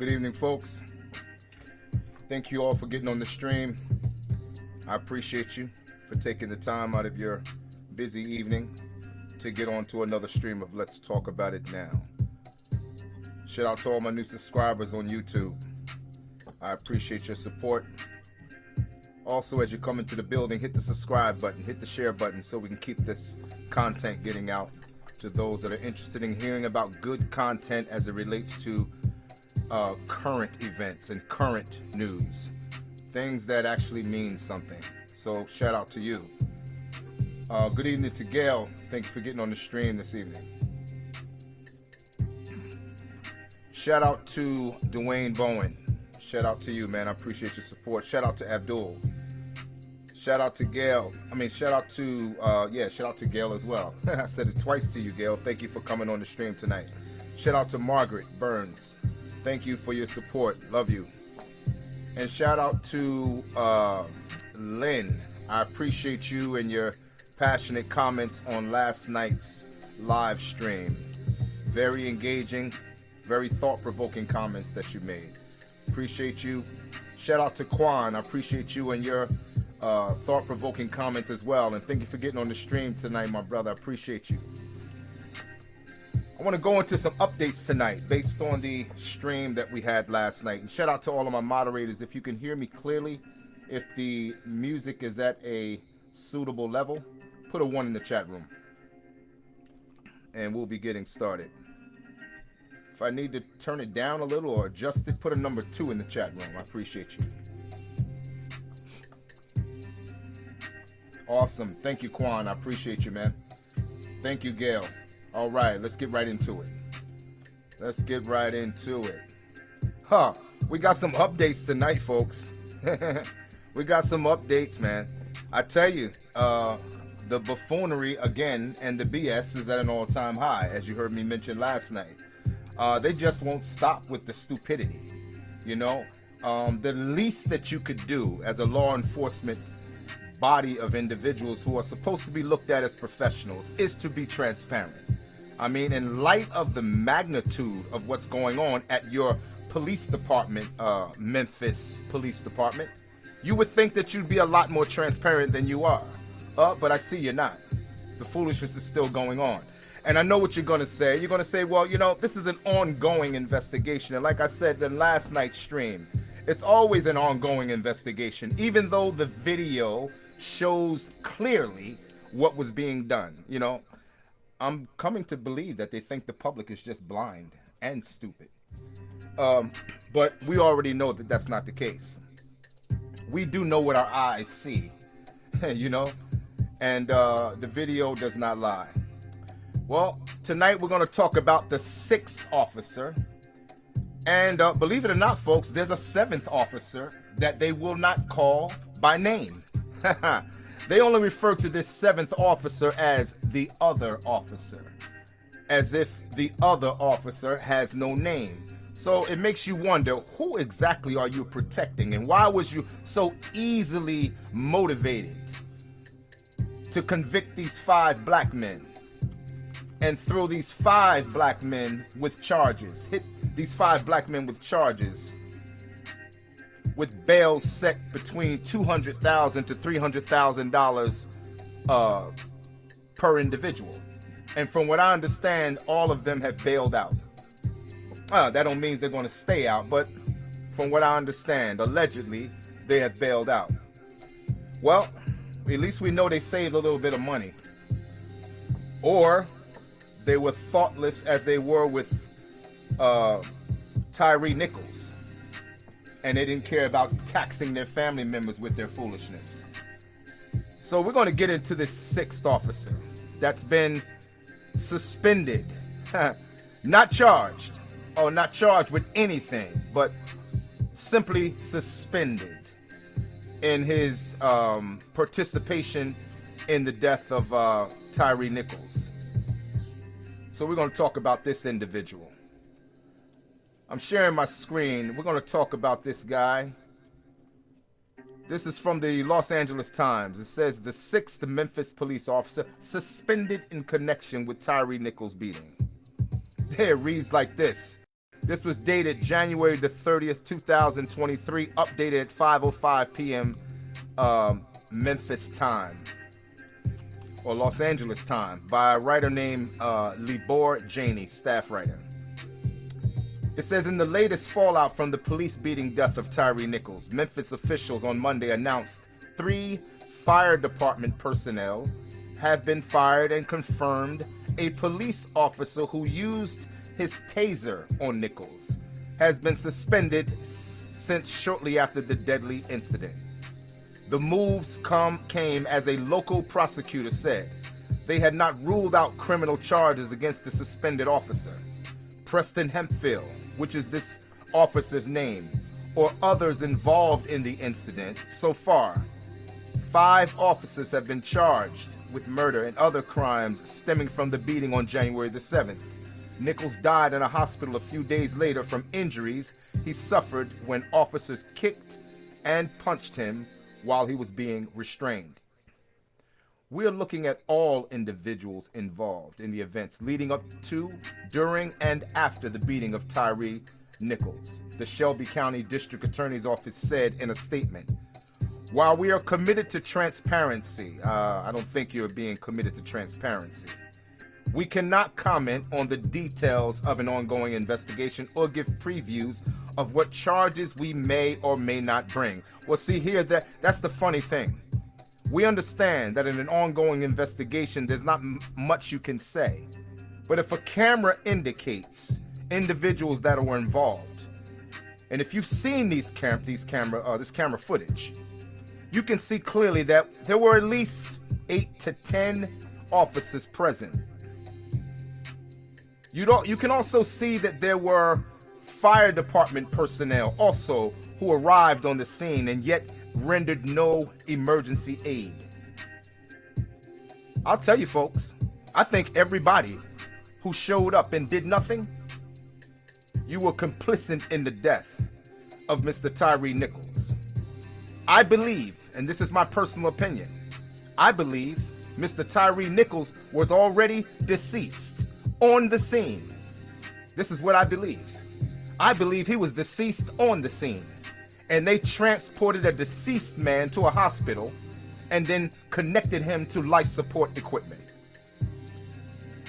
Good evening, folks. Thank you all for getting on the stream. I appreciate you for taking the time out of your busy evening to get on to another stream of Let's Talk About It Now. Shout out to all my new subscribers on YouTube. I appreciate your support. Also, as you come into the building, hit the subscribe button, hit the share button so we can keep this content getting out to those that are interested in hearing about good content as it relates to uh, current events and current news. Things that actually mean something. So, shout out to you. Uh, good evening to Gail. Thanks for getting on the stream this evening. Shout out to Dwayne Bowen. Shout out to you, man. I appreciate your support. Shout out to Abdul. Shout out to Gail. I mean, shout out to, uh, yeah, shout out to Gail as well. I said it twice to you, Gail. Thank you for coming on the stream tonight. Shout out to Margaret Burns. Thank you for your support. Love you. And shout out to uh, Lynn. I appreciate you and your passionate comments on last night's live stream. Very engaging, very thought-provoking comments that you made. Appreciate you. Shout out to Quan. I appreciate you and your uh, thought-provoking comments as well. And thank you for getting on the stream tonight, my brother. I appreciate you. I want to go into some updates tonight based on the stream that we had last night. And shout out to all of my moderators. If you can hear me clearly, if the music is at a suitable level, put a one in the chat room. And we'll be getting started. If I need to turn it down a little or adjust it, put a number two in the chat room. I appreciate you. Awesome. Thank you, Quan. I appreciate you, man. Thank you, Gail. All right, let's get right into it. Let's get right into it. Huh. We got some updates tonight, folks. we got some updates, man. I tell you, uh, the buffoonery again and the BS is at an all-time high, as you heard me mention last night uh, they just won't stop with the stupidity. You know, um, the least that you could do as a law enforcement body of individuals who are supposed to be looked at as professionals is to be transparent. I mean, in light of the magnitude of what's going on at your police department, uh, Memphis Police Department, you would think that you'd be a lot more transparent than you are. Uh, but I see you're not. The foolishness is still going on. And I know what you're going to say. You're going to say, well, you know, this is an ongoing investigation. And like I said in last night's stream, it's always an ongoing investigation, even though the video shows clearly what was being done. You know, I'm coming to believe that they think the public is just blind and stupid. Um, but we already know that that's not the case. We do know what our eyes see, you know, and uh, the video does not lie. Well, tonight we're going to talk about the sixth officer. And uh, believe it or not, folks, there's a seventh officer that they will not call by name. they only refer to this seventh officer as the other officer, as if the other officer has no name. So it makes you wonder, who exactly are you protecting and why was you so easily motivated to convict these five black men? and throw these five black men with charges. Hit these five black men with charges with bail set between 200,000 to $300,000 uh, per individual. And from what I understand, all of them have bailed out. Uh, that don't mean they're going to stay out, but from what I understand, allegedly, they have bailed out. Well, at least we know they saved a little bit of money. Or they were thoughtless as they were with uh, Tyre Nichols. And they didn't care about taxing their family members with their foolishness. So we're going to get into this sixth officer that's been suspended, not charged, or not charged with anything, but simply suspended in his um, participation in the death of uh, Tyre Nichols. So we're going to talk about this individual. I'm sharing my screen. We're going to talk about this guy. This is from the Los Angeles Times. It says the sixth Memphis police officer suspended in connection with Tyre Nichols beating. It reads like this. This was dated January the 30th, 2023, updated at 5:05 p.m. Um, Memphis time or Los Angeles time by a writer named uh, Libor Jany, staff writer. It says in the latest fallout from the police beating death of Tyre Nichols, Memphis officials on Monday announced three fire department personnel have been fired and confirmed a police officer who used his taser on Nichols has been suspended since shortly after the deadly incident. The moves come came as a local prosecutor said they had not ruled out criminal charges against the suspended officer, Preston Hemphill, which is this officer's name, or others involved in the incident. So far, five officers have been charged with murder and other crimes stemming from the beating on January the 7th. Nichols died in a hospital a few days later from injuries he suffered when officers kicked and punched him while he was being restrained. We're looking at all individuals involved in the events leading up to, during, and after the beating of Tyre Nichols, the Shelby County District Attorney's Office said in a statement. While we are committed to transparency, uh, I don't think you're being committed to transparency. We cannot comment on the details of an ongoing investigation or give previews of what charges we may or may not bring. Well, see here, that that's the funny thing. We understand that in an ongoing investigation, there's not much you can say. But if a camera indicates individuals that were involved, and if you've seen these cam these camera uh, this camera footage, you can see clearly that there were at least eight to ten officers present you don't. You can also see that there were fire department personnel also who arrived on the scene and yet rendered no emergency aid. I'll tell you, folks. I think everybody who showed up and did nothing, you were complicit in the death of Mr. Tyre Nichols. I believe, and this is my personal opinion, I believe Mr. Tyre Nichols was already deceased on the scene. This is what I believe. I believe he was deceased on the scene. And they transported a deceased man to a hospital and then connected him to life support equipment.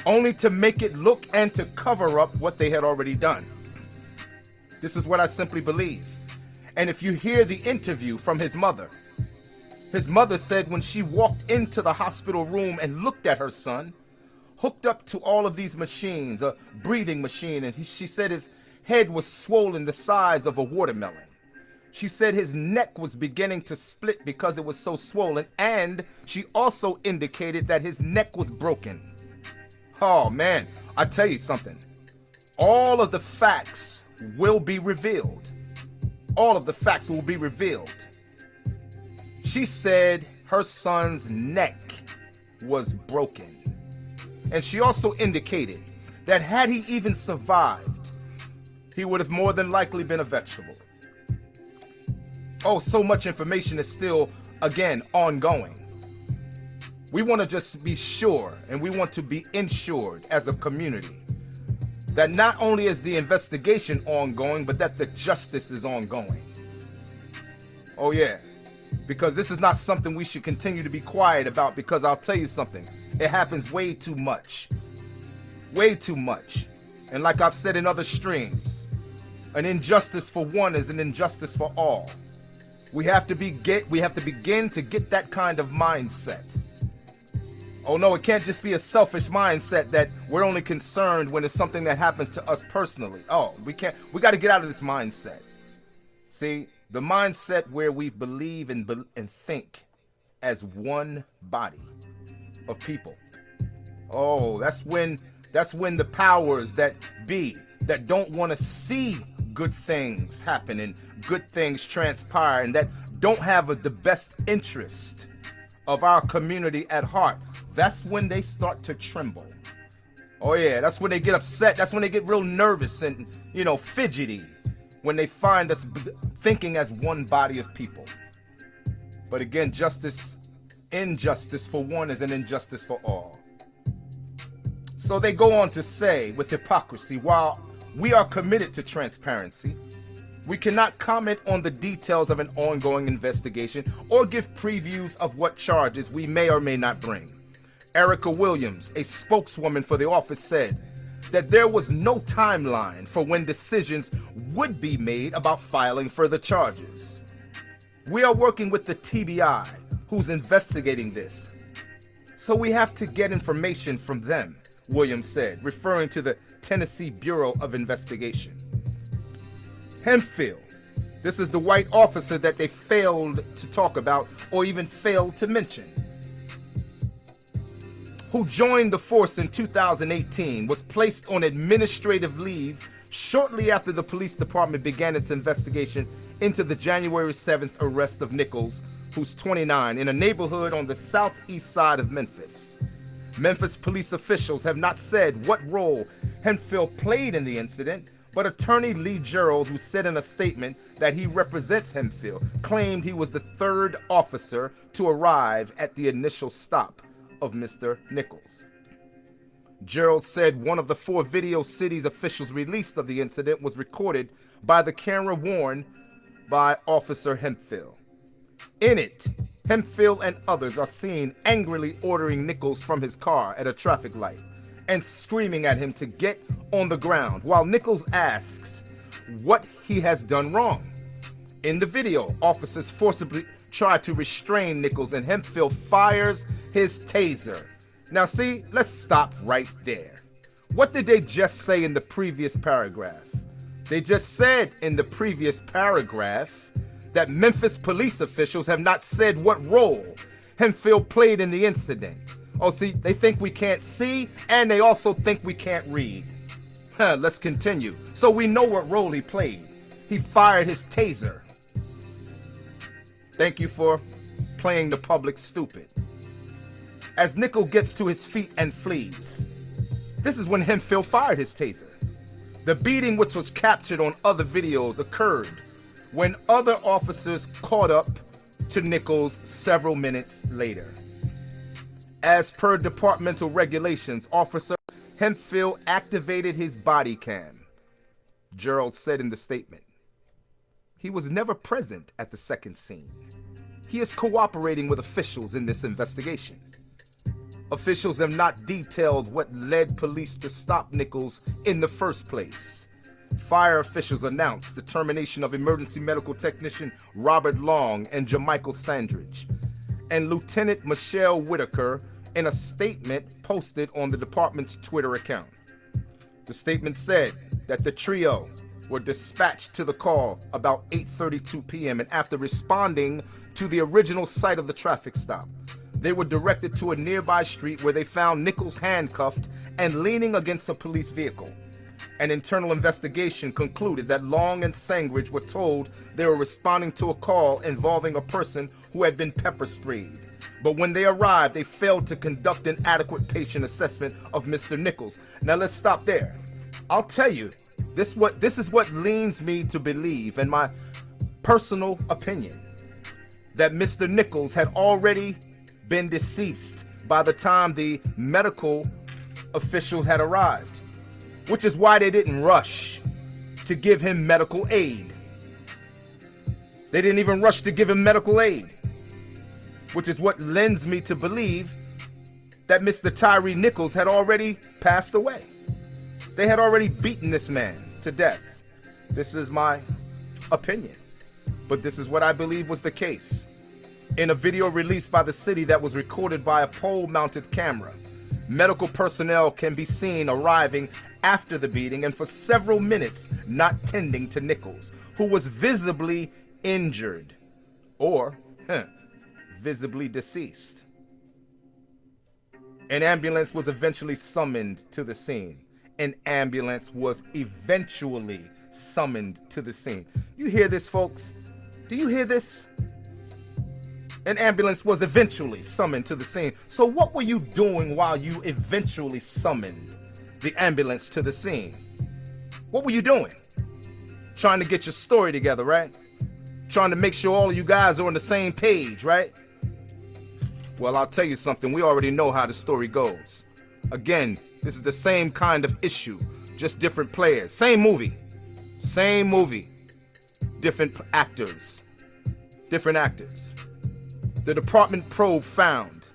Only to make it look and to cover up what they had already done. This is what I simply believe. And if you hear the interview from his mother, his mother said when she walked into the hospital room and looked at her son, hooked up to all of these machines, a breathing machine, and he, she said his head was swollen the size of a watermelon. She said his neck was beginning to split because it was so swollen, and she also indicated that his neck was broken. Oh man, I tell you something. All of the facts will be revealed. All of the facts will be revealed. She said her son's neck was broken. And she also indicated that had he even survived, he would have more than likely been a vegetable. Oh, so much information is still, again, ongoing. We want to just be sure and we want to be insured as a community that not only is the investigation ongoing, but that the justice is ongoing. Oh, yeah. Because this is not something we should continue to be quiet about because I'll tell you something. It happens way too much. Way too much. And like I've said in other streams, an injustice for one is an injustice for all. We have to be get we have to begin to get that kind of mindset. Oh no, it can't just be a selfish mindset that we're only concerned when it's something that happens to us personally. Oh, we can't we got to get out of this mindset. See, the mindset where we believe and, and think as one body of people. Oh, that's when that's when the powers that be that don't want to see good things happen good things transpire and that don't have a, the best interest of our community at heart. That's when they start to tremble. Oh yeah, that's when they get upset. That's when they get real nervous and, you know, fidgety when they find us thinking as one body of people. But again, justice injustice for one is an injustice for all. So they go on to say, with hypocrisy, while We are committed to transparency. We cannot comment on the details of an ongoing investigation or give previews of what charges we may or may not bring. Erica Williams, a spokeswoman for the office, said that there was no timeline for when decisions would be made about filing further charges. We are working with the TBI, who's investigating this. So we have to get information from them, Williams said, referring to the Tennessee Bureau of Investigation. Hemphill. This is the white officer that they failed to talk about or even failed to mention. Who joined the force in 2018, was placed on administrative leave shortly after the police department began its investigation into the January 7th arrest of Nichols, who's 29, in a neighborhood on the southeast side of Memphis. Memphis police officials have not said what role Hemphill played in the incident, but attorney Lee Gerald, who said in a statement that he represents Hemphill, claimed he was the third officer to arrive at the initial stop of Mr. Nichols. Gerald said one of the four video cities officials released of the incident was recorded by the camera worn by Officer Hemphill. In it, Hemphill and others are seen angrily ordering Nichols from his car at a traffic light and screaming at him to get on the ground while Nichols asks what he has done wrong. In the video, officers forcibly try to restrain Nichols and Hemphill fires his taser. Now see, let's stop right there. What did they just say in the previous paragraph? They just said in the previous paragraph that Memphis police officials have not said what role Hemphill played in the incident. Oh, see, they think we can't see, and they also think we can't read. Huh, let's continue. So we know what role he played. He fired his taser. Thank you for playing the public stupid. As Nickel gets to his feet and flees, this is when Hemphill fired his taser. The beating, which was captured on other videos, occurred when other officers caught up to Nichols several minutes later. As per departmental regulations, Officer Hemphill activated his body cam. Gerald said in the statement. He was never present at the second scene. He is cooperating with officials in this investigation. Officials have not detailed what led police to stop Nichols in the first place. Fire officials announced the termination of emergency medical technician Robert Long and Jamichael Sandridge, and Lieutenant Michelle Whitaker in a statement posted on the department's Twitter account. The statement said that the trio were dispatched to the call about 8.32 p.m. and after responding to the original site of the traffic stop, they were directed to a nearby street where they found Nichols handcuffed and leaning against a police vehicle. An internal investigation concluded that Long and Sandridge were told they were responding to a call involving a person who had been pepper sprayed. But when they arrived, they failed to conduct an adequate patient assessment of Mr. Nichols. Now let's stop there. I'll tell you, this what this is what leads me to believe, in my personal opinion, that Mr. Nichols had already been deceased by the time the medical officials had arrived, which is why they didn't rush to give him medical aid. They didn't even rush to give him medical aid which is what lends me to believe that Mr. Tyre Nichols had already passed away. They had already beaten this man to death. This is my opinion, but this is what I believe was the case. In a video released by the city that was recorded by a pole-mounted camera, medical personnel can be seen arriving after the beating and for several minutes not tending to Nichols, who was visibly injured or huh, visibly deceased. An ambulance was eventually summoned to the scene. An ambulance was eventually summoned to the scene. You hear this, folks? Do you hear this? An ambulance was eventually summoned to the scene. So what were you doing while you eventually summoned the ambulance to the scene? What were you doing? Trying to get your story together, right? Trying to make sure all of you guys are on the same page, right? Well, I'll tell you something. We already know how the story goes. Again, this is the same kind of issue. just different players. Same movie. Same movie. Different actors. Different actors. The department probe found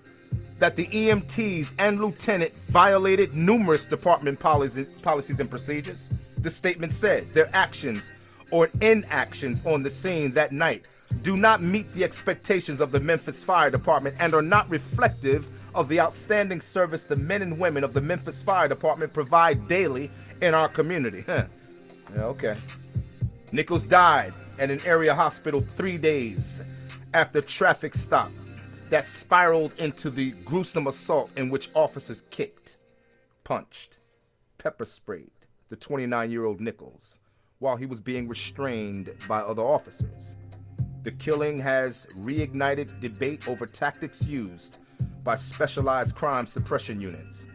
that the EMTs and lieutenant violated numerous department policies and procedures. The statement said their actions or inactions on the scene that night do not meet the expectations of the Memphis Fire Department and are not reflective of the outstanding service the men and women of the Memphis Fire Department provide daily in our community. Huh. Yeah, okay. Nichols died at an area hospital three days after traffic stop that spiraled into the gruesome assault in which officers kicked, punched, pepper sprayed the 29 year old Nichols while he was being restrained by other officers. The killing has reignited debate over tactics used by specialized crime suppression units.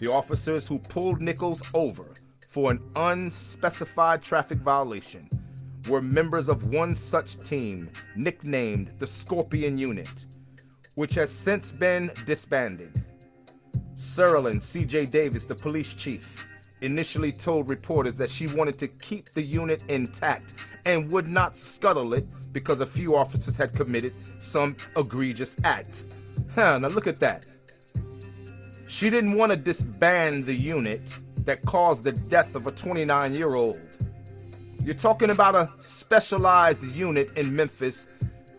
The officers who pulled Nichols over for an unspecified traffic violation were members of one such team nicknamed the Scorpion Unit, which has since been disbanded. Cerelyn C.J. Davis, the police chief, initially told reporters that she wanted to keep the unit intact and would not scuttle it because a few officers had committed some egregious act. Huh, now look at that. She didn't want to disband the unit that caused the death of a 29 year old. You're talking about a specialized unit in Memphis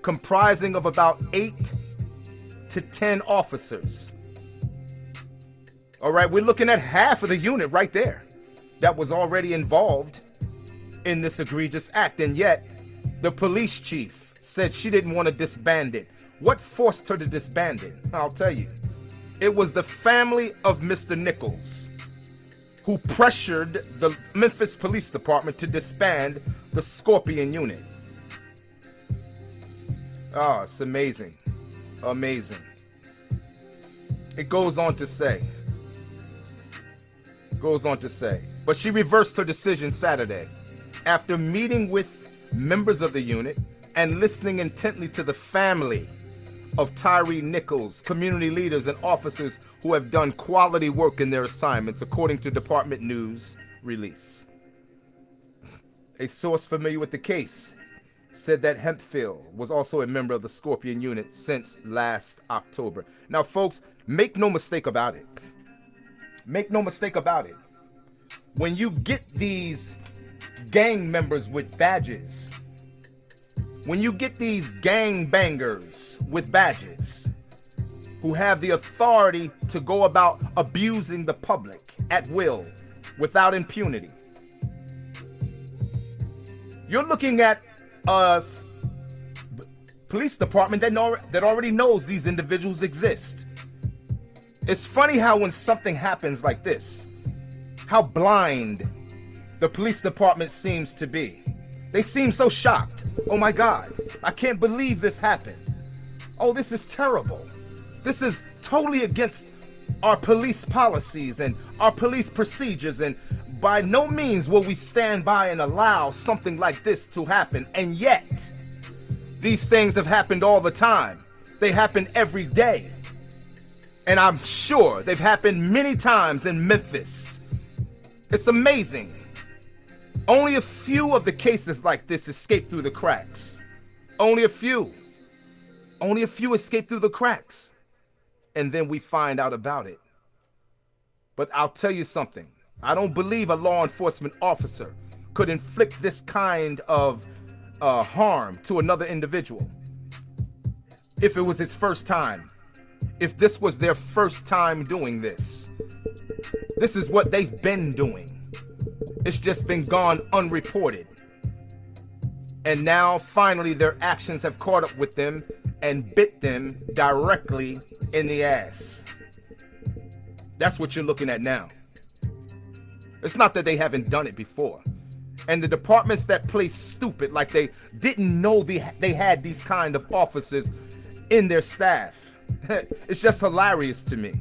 comprising of about 8 to 10 officers. All right, we're looking at half of the unit right there that was already involved in this egregious act. And yet, the police chief said she didn't want to disband it. What forced her to disband it? I'll tell you. It was the family of Mr. Nichols who pressured the Memphis Police Department to disband the Scorpion unit. Oh, it's amazing. Amazing. It goes on to say, goes on to say, but she reversed her decision Saturday after meeting with members of the unit and listening intently to the family of Tyre Nichols, community leaders and officers who have done quality work in their assignments, according to department news release. A source familiar with the case said that Hempfield was also a member of the Scorpion unit since last October. Now, folks, make no mistake about it. Make no mistake about it. When you get these gang members with badges, when you get these gang bangers with badges who have the authority to go about abusing the public at will without impunity, you're looking at a police department that, know, that already knows these individuals exist. It's funny how when something happens like this, how blind the police department seems to be. They seem so shocked. Oh my God, I can't believe this happened. Oh, this is terrible. This is totally against our police policies and our police procedures and by no means will we stand by and allow something like this to happen. And yet, these things have happened all the time. They happen every day. And I'm sure they've happened many times in Memphis. It's amazing. Only a few of the cases like this escape through the cracks. Only a few. Only a few escape through the cracks. And then we find out about it. But I'll tell you something. I don't believe a law enforcement officer could inflict this kind of uh, harm to another individual if it was his first time. If this was their first time doing this. This is what they've been doing. It's just been gone unreported. And now finally their actions have caught up with them and bit them directly in the ass. That's what you're looking at now. It's not that they haven't done it before. And the departments that play stupid like they didn't know they, they had these kind of officers in their staff. it's just hilarious to me.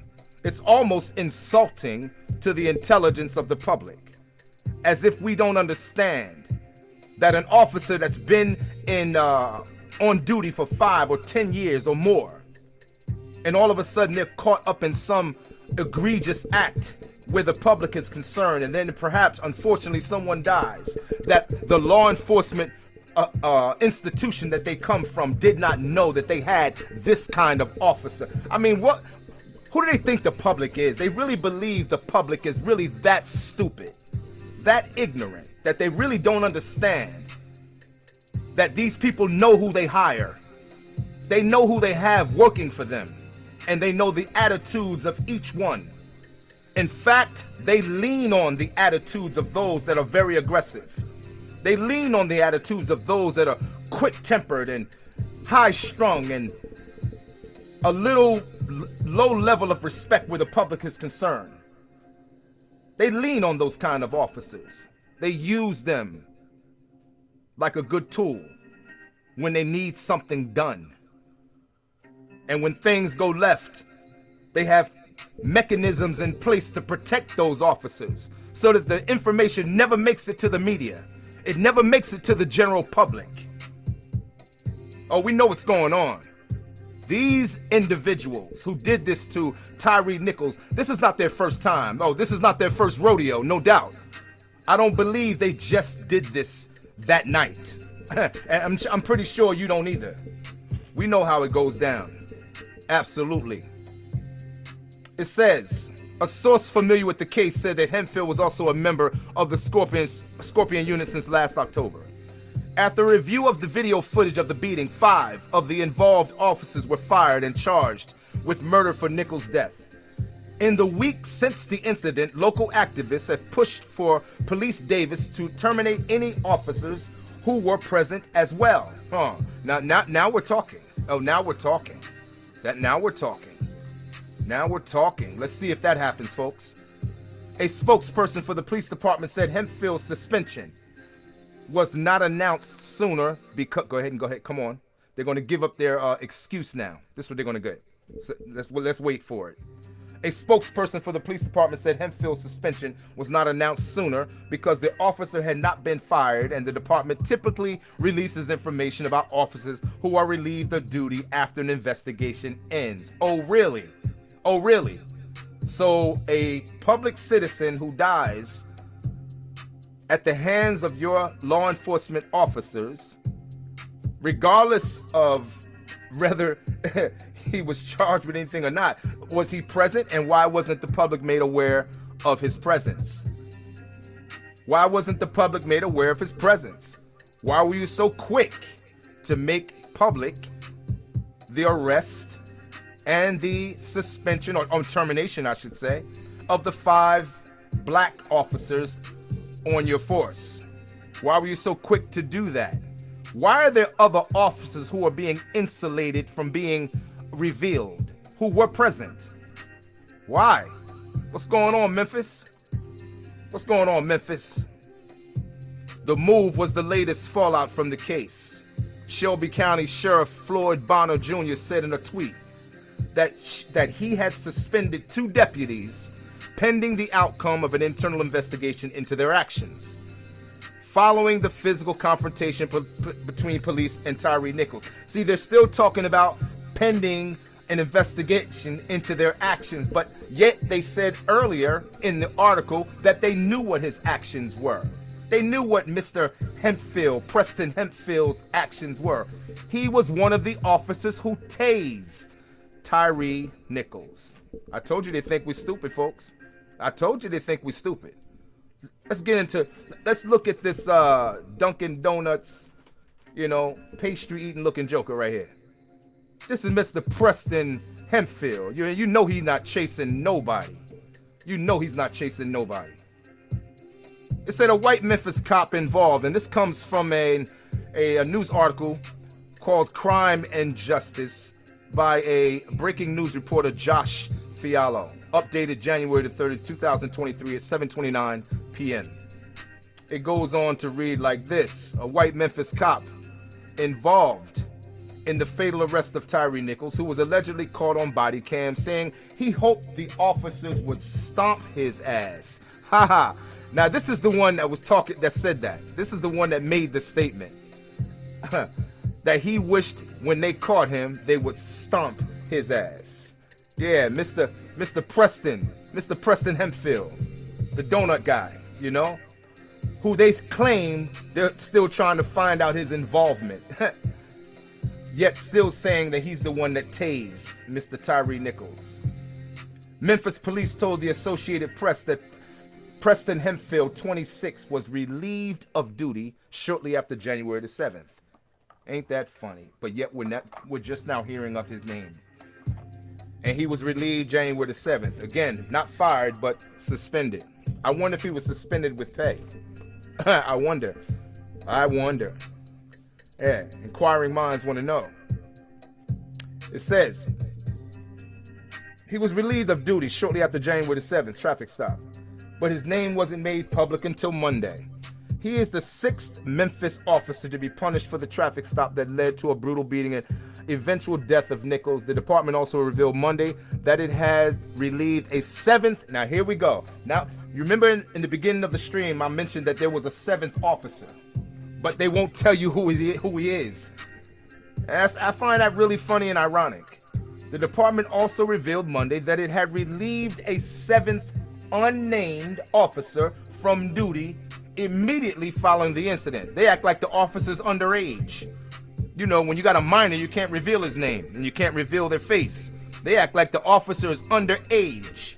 It's almost insulting to the intelligence of the public. As if we don't understand that an officer that's been in uh, on duty for five or ten years or more, and all of a sudden they're caught up in some egregious act where the public is concerned, and then perhaps, unfortunately, someone dies, that the law enforcement uh, uh, institution that they come from did not know that they had this kind of officer. I mean, what? Who do they think the public is? They really believe the public is really that stupid, that ignorant, that they really don't understand that these people know who they hire. They know who they have working for them, and they know the attitudes of each one. In fact, they lean on the attitudes of those that are very aggressive. They lean on the attitudes of those that are quick-tempered and high-strung and a little low level of respect where the public is concerned. They lean on those kind of officers. They use them like a good tool when they need something done. And when things go left, they have mechanisms in place to protect those officers so that the information never makes it to the media. It never makes it to the general public. Oh, we know what's going on. These individuals who did this to Tyre Nichols, this is not their first time. Oh, this is not their first rodeo, no doubt. I don't believe they just did this that night. I'm, I'm pretty sure you don't either. We know how it goes down. Absolutely. It says, a source familiar with the case said that Hemphill was also a member of the Scorpions, Scorpion unit since last October. After review of the video footage of the beating, five of the involved officers were fired and charged with murder for Nichols' death. In the week since the incident, local activists have pushed for Police Davis to terminate any officers who were present as well. Huh. Now, now, now we're talking. Oh, now we're talking. That now we're talking. Now we're talking. Let's see if that happens, folks. A spokesperson for the police department said Hemphill's suspension was not announced sooner because go ahead and go ahead come on they're going to give up their uh, excuse now this is what they're going to get so let's let's wait for it a spokesperson for the police department said Hemphill's suspension was not announced sooner because the officer had not been fired and the department typically releases information about officers who are relieved of duty after an investigation ends. Oh really? Oh really? So a public citizen who dies at the hands of your law enforcement officers, regardless of whether he was charged with anything or not. Was he present and why wasn't the public made aware of his presence? Why wasn't the public made aware of his presence? Why were you so quick to make public the arrest and the suspension or, or termination, I should say, of the five black officers on your force? Why were you so quick to do that? Why are there other officers who are being insulated from being revealed, who were present? Why? What's going on, Memphis? What's going on, Memphis? The move was the latest fallout from the case. Shelby County Sheriff Floyd Bonner Jr. said in a tweet that, that he had suspended two deputies pending the outcome of an internal investigation into their actions. Following the physical confrontation between police and Tyre Nichols. See, they're still talking about pending an investigation into their actions, but yet they said earlier in the article that they knew what his actions were. They knew what Mr. Hemphill, Preston Hempfield's actions were. He was one of the officers who tased Tyre Nichols. I told you they think we're stupid, folks. I told you they think we're stupid. Let's get into, let's look at this uh, Dunkin' Donuts, you know, pastry eating looking joker right here. This is Mr. Preston Hemphill. You, you know he's not chasing nobody. You know he's not chasing nobody. It said a white Memphis cop involved, and this comes from a, a, a news article called Crime and Justice by a breaking news reporter, Josh Fiallo updated January the 30th, 2023 at 7.29 p.m. It goes on to read like this. A white Memphis cop involved in the fatal arrest of Tyre Nichols, who was allegedly caught on body cam, saying he hoped the officers would stomp his ass. Haha. now this is the one that was talking, that said that. This is the one that made the statement. that he wished when they caught him, they would stomp his ass. Yeah, Mr. Mr. Preston, Mr. Preston Hempfield, the donut guy, you know, who they claim they're still trying to find out his involvement. Yet still saying that he's the one that tased Mr. Tyre Nichols. Memphis police told the Associated Press that Preston Hempfield, 26, was relieved of duty shortly after January the 7th. Ain't that funny? But yet we're not we're just now hearing of his name. And he was relieved January the 7th. Again, not fired, but suspended. I wonder if he was suspended with pay. I wonder. I wonder. Yeah, inquiring minds want to know. It says he was relieved of duty shortly after January the 7th traffic stop, but his name wasn't made public until Monday. He is the sixth Memphis officer to be punished for the traffic stop that led to a brutal beating and eventual death of Nichols. The department also revealed Monday that it has relieved a seventh. Now, here we go. Now, you remember in, in the beginning of the stream, I mentioned that there was a seventh officer, but they won't tell you who he, who he is. As I find that really funny and ironic. The department also revealed Monday that it had relieved a seventh unnamed officer from duty immediately following the incident. They act like the officer's underage. You know, when you got a minor, you can't reveal his name and you can't reveal their face. They act like the officer is underage.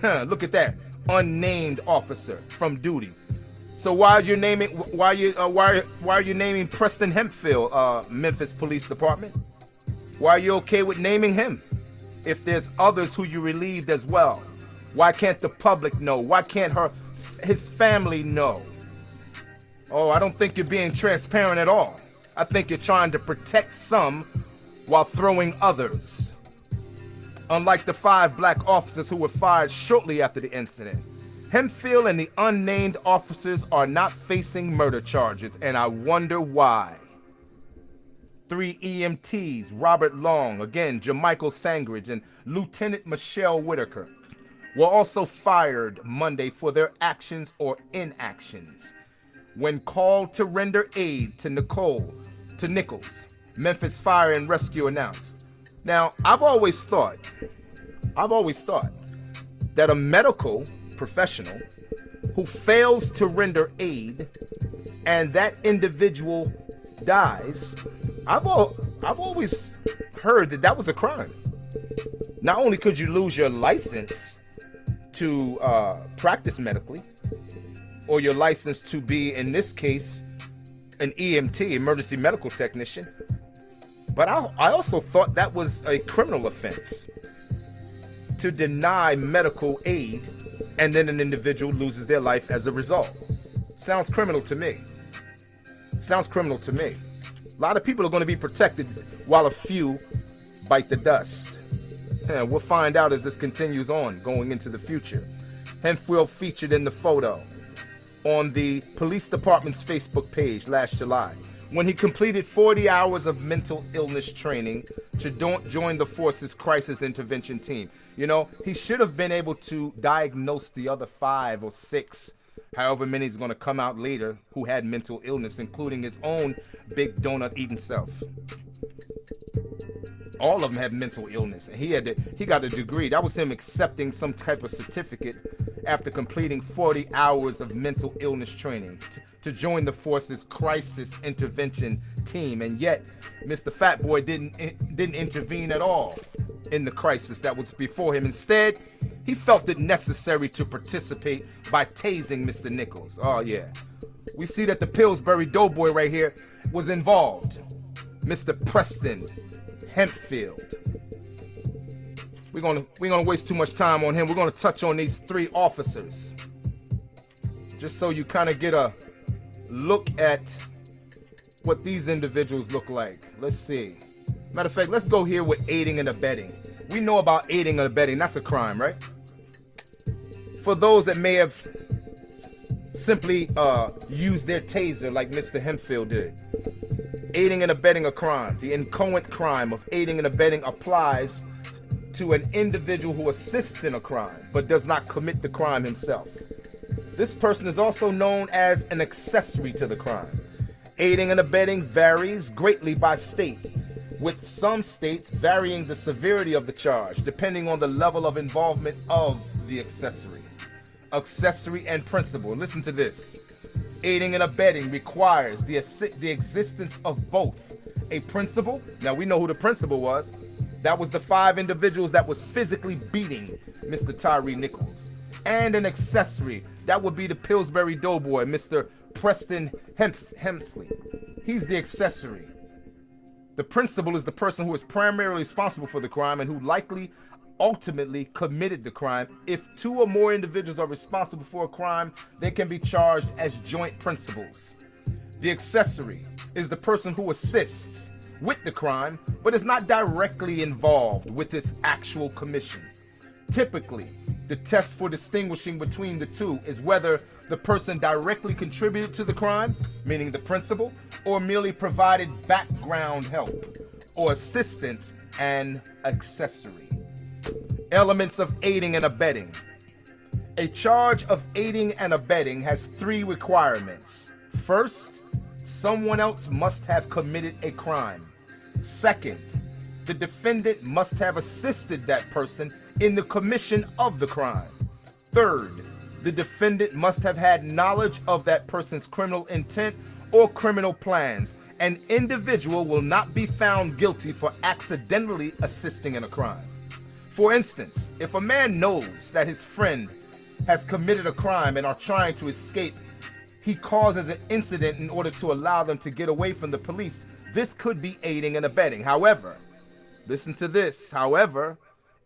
Huh, look at that. Unnamed officer from duty. So why are you naming why are you uh, why why are you naming Preston Hempfield, uh, Memphis Police Department? Why are you okay with naming him? If there's others who you relieved as well, why can't the public know? Why can't her his family know? Oh, I don't think you're being transparent at all. I think you're trying to protect some while throwing others. Unlike the five black officers who were fired shortly after the incident, Hempfield and the unnamed officers are not facing murder charges, and I wonder why. Three EMTs, Robert Long, again, Jamichael Sandridge, and Lieutenant Michelle Whitaker, were also fired Monday for their actions or inactions when called to render aid to Nicole, to Nichols, Memphis Fire and Rescue announced. Now, I've always thought, I've always thought that a medical professional who fails to render aid and that individual dies, I've, I've always heard that that was a crime. Not only could you lose your license to uh, practice medically, or your license to be, in this case, an EMT, emergency medical technician, but I, I also thought that was a criminal offense to deny medical aid and then an individual loses their life as a result. Sounds criminal to me. Sounds criminal to me. A lot of people are going to be protected while a few bite the dust. And we'll find out as this continues on going into the future. Hempfield featured in the photo on the police department's Facebook page last July when he completed 40 hours of mental illness training to join the force's crisis intervention team. You know, he should have been able to diagnose the other five or six, however many is going to come out later, who had mental illness, including his own big donut eating self. All of them had mental illness, and he had to, he got a degree. That was him accepting some type of certificate after completing 40 hours of mental illness training to, join the force's crisis intervention team. And yet, Mr. Fat Boy didn't eh, didn't intervene at all in the crisis that was before him. Instead, he felt it necessary to participate by tasing Mr. Nichols. Oh yeah, we see that the Pillsbury Doughboy right here was involved. Mr. Preston Hempfield. We're gonna we're gonna waste too much time on him. We're gonna touch on these three officers. Just so you kind of get a look at what these individuals look like. Let's see. Matter of fact, let's go here with aiding and abetting. We know about aiding and abetting. That's a crime, right? For those that may have simply uh, used their taser like Mr. Hemphill did. Aiding and abetting a crime. The inchoate crime of aiding and abetting applies to an individual who assists in a crime but does not commit the crime himself. This person is also known as an accessory to the crime. Aiding and abetting varies greatly by state, with some states varying the severity of the charge depending on the level of involvement of the accessory. Accessory and principal. Listen to this. Aiding and abetting requires the, the existence of both a principal. Now we know who the principal was. That was the five individuals that was physically beating Mr. Tyree Nichols. And an accessory. That would be the Pillsbury Doughboy, Mr. Preston Hemsley. He's the accessory. The principal is the person who is primarily responsible for the crime and who likely ultimately committed the crime. If two or more individuals are responsible for a crime, they can be charged as joint principals. The accessory is the person who assists with the crime, but is not directly involved with its actual commission. Typically, the test for distinguishing between the two is whether the person directly contributed to the crime, meaning the principal, or merely provided background help or assistance and accessory. Elements of aiding and abetting. A charge of aiding and abetting has three requirements. First, someone else must have committed a crime. Second, the defendant must have assisted that person in the commission of the crime. Third, the defendant must have had knowledge of that person's criminal intent or criminal plans. An individual will not be found guilty for accidentally assisting in a crime. For instance, if a man knows that his friend has committed a crime and are trying to escape, he causes an incident in order to allow them to get away from the police. This could be aiding and abetting. However, Listen to this. However,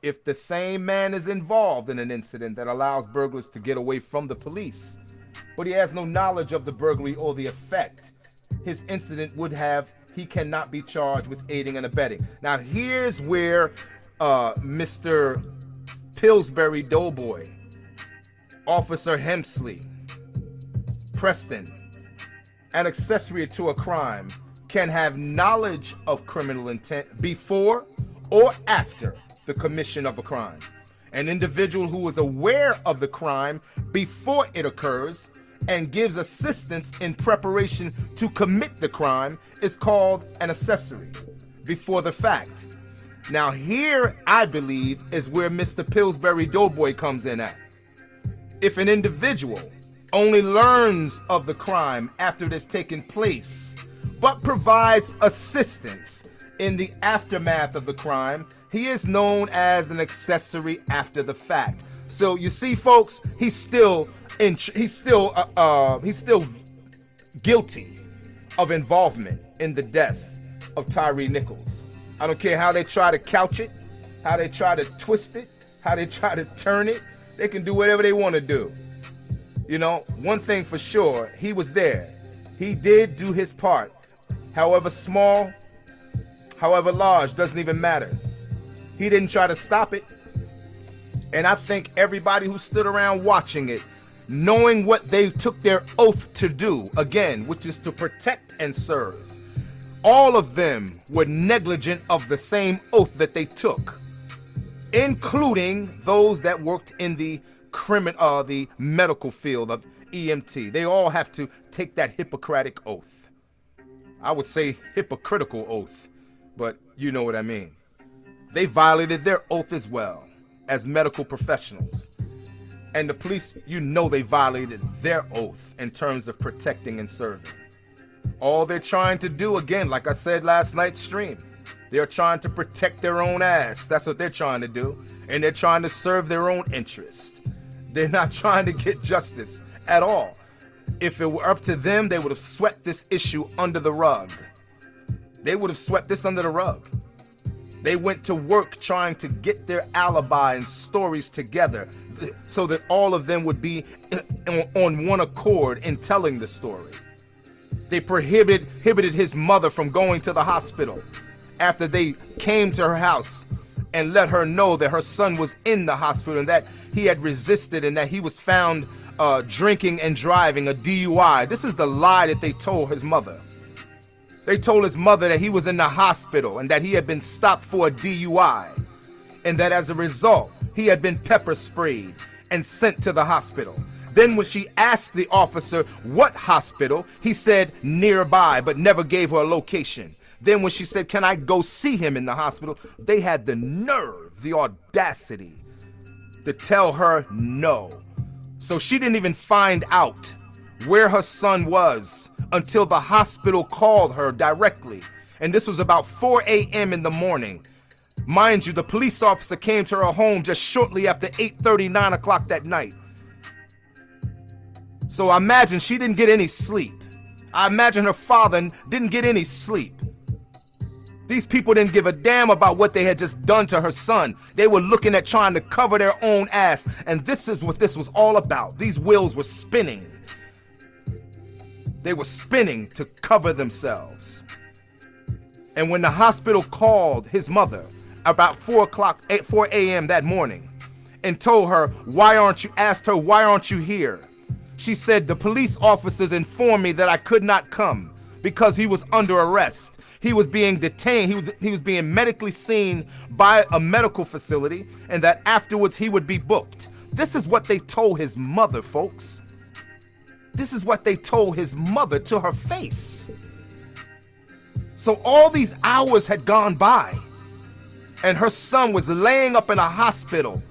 if the same man is involved in an incident that allows burglars to get away from the police, but he has no knowledge of the burglary or the effect his incident would have, he cannot be charged with aiding and abetting. Now, here's where uh, Mr. Pillsbury Doughboy, Officer Hemsley, Preston, an accessory to a crime can have knowledge of criminal intent before or after the commission of a crime. An individual who is aware of the crime before it occurs and gives assistance in preparation to commit the crime is called an accessory before the fact. Now here, I believe, is where Mr. Pillsbury Doughboy comes in at. If an individual only learns of the crime after it has taken place but provides assistance in the aftermath of the crime. He is known as an accessory after the fact. So you see, folks, he's still in. He's still. Uh, uh, he's still guilty of involvement in the death of Tyree Nichols. I don't care how they try to couch it, how they try to twist it, how they try to turn it. They can do whatever they want to do. You know, one thing for sure, he was there. He did do his part however small, however large, doesn't even matter. He didn't try to stop it. And I think everybody who stood around watching it, knowing what they took their oath to do, again, which is to protect and serve, all of them were negligent of the same oath that they took, including those that worked in the criminal, uh, the medical field of EMT. They all have to take that Hippocratic oath. I would say hypocritical oath, but you know what I mean. They violated their oath as well as medical professionals. And the police, you know they violated their oath in terms of protecting and serving. All they're trying to do, again, like I said last night's stream, they're trying to protect their own ass. That's what they're trying to do. And they're trying to serve their own interest. They're not trying to get justice at all. If it were up to them, they would have swept this issue under the rug. They would have swept this under the rug. They went to work trying to get their alibi and stories together so that all of them would be on one accord in telling the story. They prohibited, prohibited his mother from going to the hospital after they came to her house and let her know that her son was in the hospital and that he had resisted and that he was found uh, drinking and driving, a DUI. This is the lie that they told his mother. They told his mother that he was in the hospital and that he had been stopped for a DUI. And that as a result, he had been pepper sprayed and sent to the hospital. Then when she asked the officer what hospital, he said nearby, but never gave her a location. Then when she said, Can I go see him in the hospital? They had the nerve, the audacity to tell her no. So she didn't even find out where her son was until the hospital called her directly. And this was about 4 a.m. in the morning. Mind you, the police officer came to her home just shortly after 8:30, 9 o'clock that night. So I imagine she didn't get any sleep. I imagine her father didn't get any sleep. These people didn't give a damn about what they had just done to her son. They were looking at trying to cover their own ass. And this is what this was all about. These wheels were spinning. They were spinning to cover themselves. And when the hospital called his mother about 4 o'clock, 4 a.m. that morning and told her, why aren't you, asked her, why aren't you here? She said, the police officers informed me that I could not come because he was under arrest. He was being detained. He was, he was being medically seen by a medical facility and that afterwards he would be booked. This is what they told his mother, folks. This is what they told his mother to her face. So all these hours had gone by, and her son was laying up in a hospital,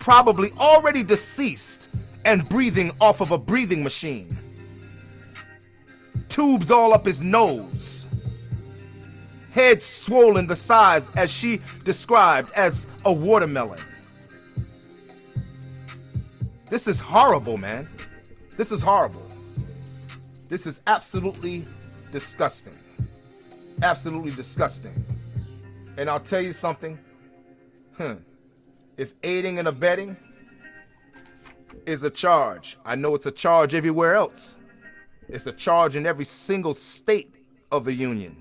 probably already deceased and breathing off of a breathing machine. Tubes all up his nose. Head swollen the size, as she described, as a watermelon. This is horrible, man. This is horrible. This is absolutely disgusting. Absolutely disgusting. And I'll tell you something. Hmm. If aiding and abetting is a charge, I know it's a charge everywhere else. It's a charge in every single state of the union.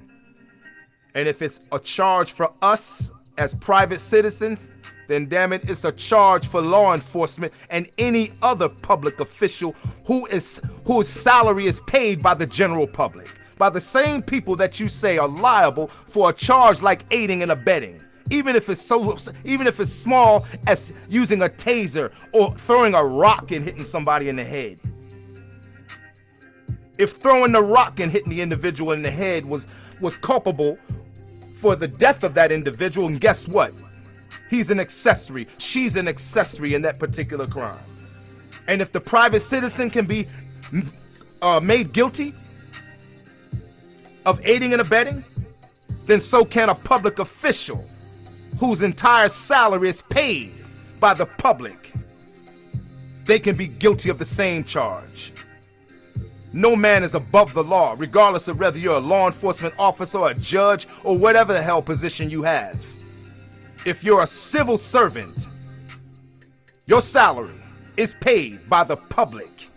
And if it's a charge for us as private citizens, then damn it, it's a charge for law enforcement and any other public official who is whose salary is paid by the general public, by the same people that you say are liable for a charge like aiding and abetting. Even if it's so even if it's small as using a taser or throwing a rock and hitting somebody in the head. If throwing the rock and hitting the individual in the head was was culpable for the death of that individual, and guess what? He's an accessory. She's an accessory in that particular crime. And if the private citizen can be uh, made guilty of aiding and abetting, then so can a public official whose entire salary is paid by the public. They can be guilty of the same charge. No man is above the law, regardless of whether you're a law enforcement officer a judge or whatever the hell position you have. If you're a civil servant, your salary is paid by the public.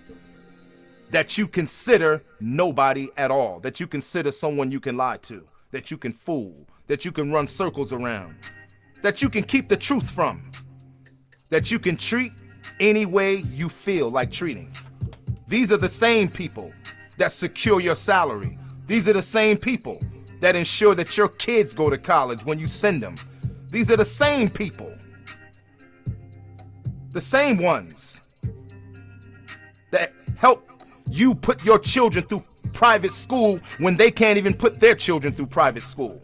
That you consider nobody at all, that you consider someone you can lie to, that you can fool, that you can run circles around, that you can keep the truth from, that you can treat any way you feel like treating. These are the same people that secure your salary. These are the same people that ensure that your kids go to college when you send them these are the same people. The same ones that help you put your children through private school when they can't even put their children through private school.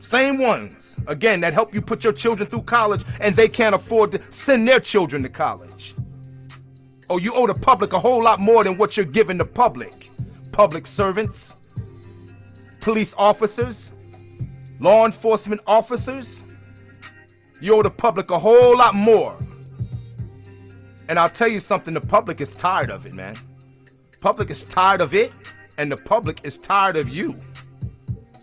Same ones, again, that help you put your children through college and they can't afford to send their children to college. Oh, you owe the public a whole lot more than what you're giving the public. Public servants, police officers, law enforcement officers, you owe the public a whole lot more. And I'll tell you something, the public is tired of it, man. Public is tired of it, and the public is tired of you.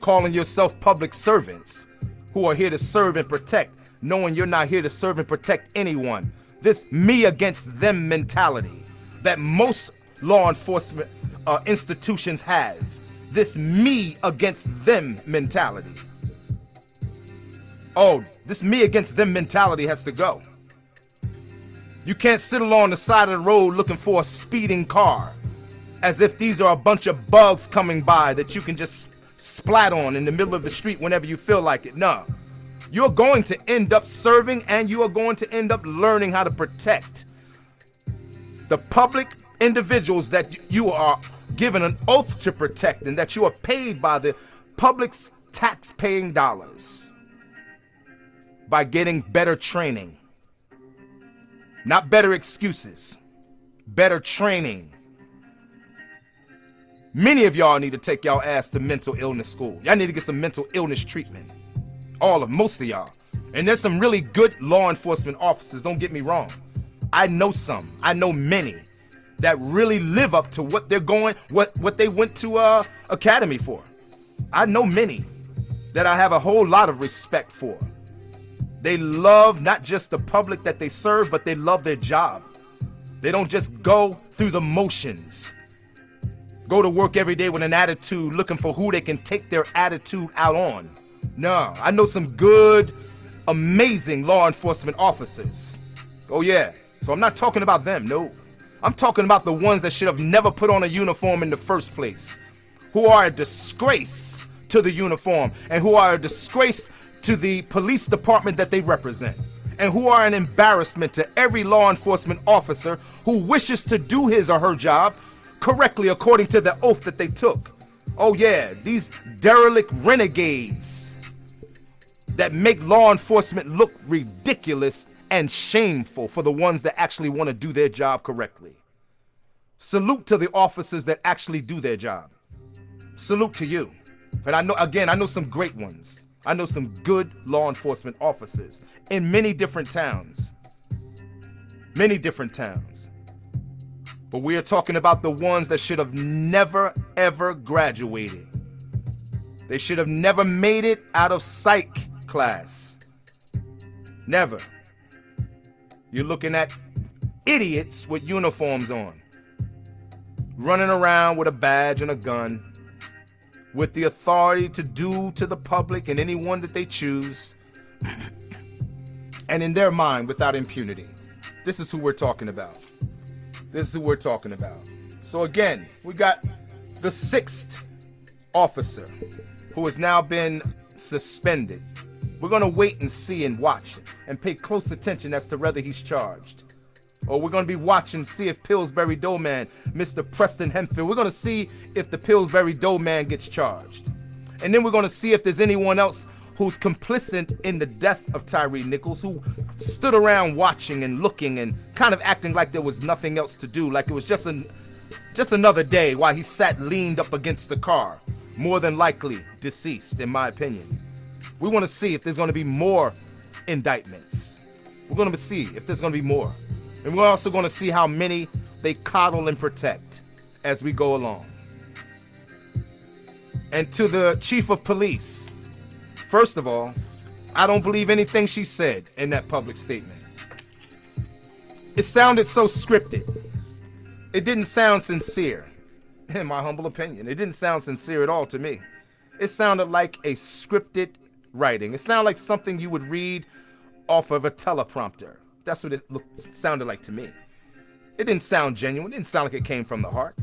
Calling yourself public servants who are here to serve and protect, knowing you're not here to serve and protect anyone. This me against them mentality that most law enforcement uh, institutions have. This me against them mentality. Oh, this me against them mentality has to go. You can't sit along the side of the road looking for a speeding car as if these are a bunch of bugs coming by that you can just splat on in the middle of the street whenever you feel like it. No. You're going to end up serving and you are going to end up learning how to protect the public individuals that you are given an oath to protect and that you are paid by the public's tax-paying dollars by getting better training. Not better excuses, better training. Many of y'all need to take y'all ass to mental illness school. Y'all need to get some mental illness treatment. All of most of y'all. And there's some really good law enforcement officers, don't get me wrong. I know some. I know many that really live up to what they're going what what they went to uh academy for. I know many that I have a whole lot of respect for. They love not just the public that they serve, but they love their job. They don't just go through the motions. Go to work every day with an attitude looking for who they can take their attitude out on. No, I know some good, amazing law enforcement officers. Oh yeah, so I'm not talking about them, no. I'm talking about the ones that should have never put on a uniform in the first place, who are a disgrace to the uniform and who are a disgrace to the police department that they represent and who are an embarrassment to every law enforcement officer who wishes to do his or her job correctly according to the oath that they took. Oh yeah, these derelict renegades that make law enforcement look ridiculous and shameful for the ones that actually want to do their job correctly. Salute to the officers that actually do their job. Salute to you. And I know, again, I know some great ones. I know some good law enforcement officers in many different towns. Many different towns. But we are talking about the ones that should have never, ever graduated. They should have never made it out of psych class. Never. You're looking at idiots with uniforms on, running around with a badge and a gun, with the authority to do to the public and anyone that they choose, and in their mind without impunity. This is who we're talking about. This is who we're talking about. So again, we got the sixth officer who has now been suspended we're going to wait and see and watch and pay close attention as to whether he's charged. Or we're going to be watching see if Pillsbury Doughman, Mr. Preston Hemphill, we're going to see if the Pillsbury Doughman gets charged. And then we're going to see if there's anyone else who's complicit in the death of Tyree Nichols, who stood around watching and looking and kind of acting like there was nothing else to do, like it was just an just another day while he sat leaned up against the car, more than likely deceased, in my opinion. We want to see if there's going to be more indictments. We're going to see if there's going to be more. And we're also going to see how many they coddle and protect as we go along. And to the chief of police, first of all, I don't believe anything she said in that public statement. It sounded so scripted. It didn't sound sincere, in my humble opinion. It didn't sound sincere at all to me. It sounded like a scripted writing. It sounded like something you would read off of a teleprompter. That's what it looked, sounded like to me. It didn't sound genuine. It didn't sound like it came from the heart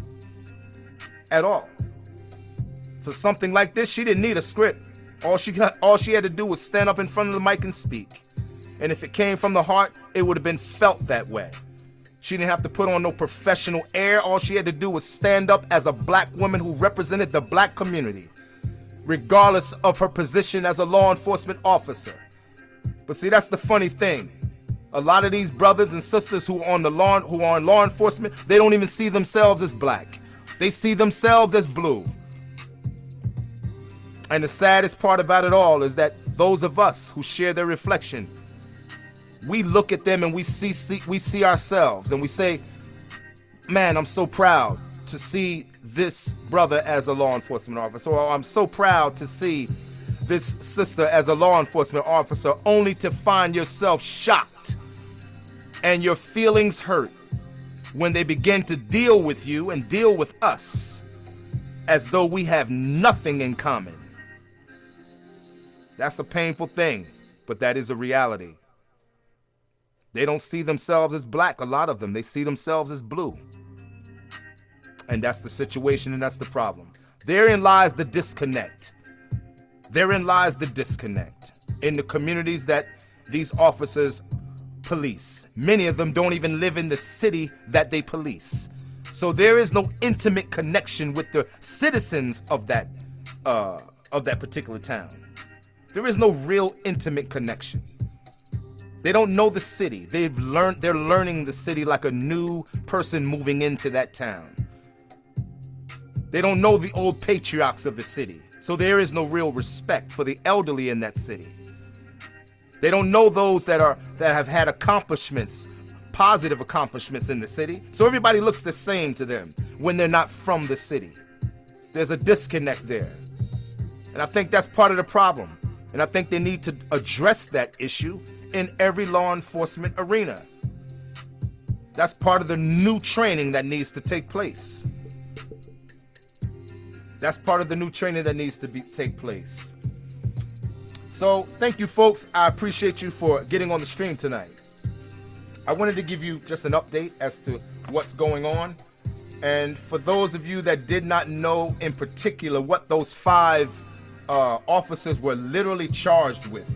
at all. For something like this, she didn't need a script. All she got, all she had to do was stand up in front of the mic and speak. And if it came from the heart, it would have been felt that way. She didn't have to put on no professional air. All she had to do was stand up as a black woman who represented the black community regardless of her position as a law enforcement officer. But see, that's the funny thing. A lot of these brothers and sisters who are on the law who are in law enforcement, they don't even see themselves as black. They see themselves as blue. And the saddest part about it all is that those of us who share their reflection, we look at them and we see, see we see ourselves and we say, "Man, I'm so proud to see this brother as a law enforcement officer, or I'm so proud to see this sister as a law enforcement officer, only to find yourself shocked and your feelings hurt when they begin to deal with you and deal with us as though we have nothing in common. That's a painful thing, but that is a reality. They don't see themselves as black, a lot of them. They see themselves as blue. And that's the situation and that's the problem. Therein lies the disconnect. Therein lies the disconnect in the communities that these officers police. Many of them don't even live in the city that they police. So there is no intimate connection with the citizens of that uh, of that particular town. There is no real intimate connection. They don't know the city. They've learned they're learning the city like a new person moving into that town. They don't know the old patriarchs of the city. So there is no real respect for the elderly in that city. They don't know those that are that have had accomplishments, positive accomplishments in the city. So everybody looks the same to them when they're not from the city. There's a disconnect there. And I think that's part of the problem. And I think they need to address that issue in every law enforcement arena. That's part of the new training that needs to take place. That's part of the new training that needs to be take place. So thank you folks. I appreciate you for getting on the stream tonight. I wanted to give you just an update as to what's going on. And for those of you that did not know in particular what those five uh, officers were literally charged with,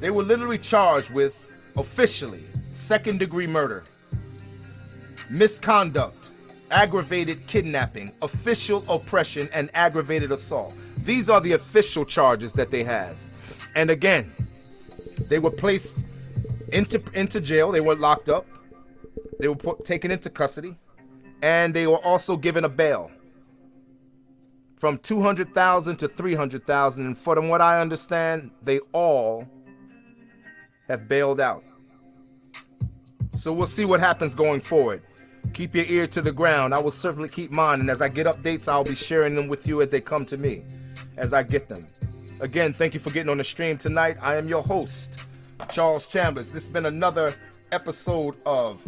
they were literally charged with officially second degree murder, misconduct, aggravated kidnapping, official oppression, and aggravated assault. These are the official charges that they have. And again, they were placed into, into jail, they were locked up, they were put, taken into custody, and they were also given a bail from 200,000 to 300,000 and from what I understand they all have bailed out. So we'll see what happens going forward. Keep your ear to the ground. I will certainly keep mine and as I get updates I'll be sharing them with you as they come to me as I get them. Again thank you for getting on the stream tonight. I am your host Charles Chambers. This has been another episode of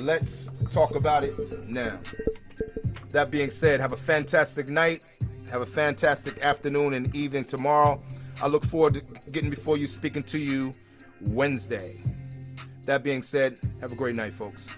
let's talk about it now. That being said, have a fantastic night. Have a fantastic afternoon and evening tomorrow. I look forward to getting before you, speaking to you Wednesday. That being said, have a great night, folks.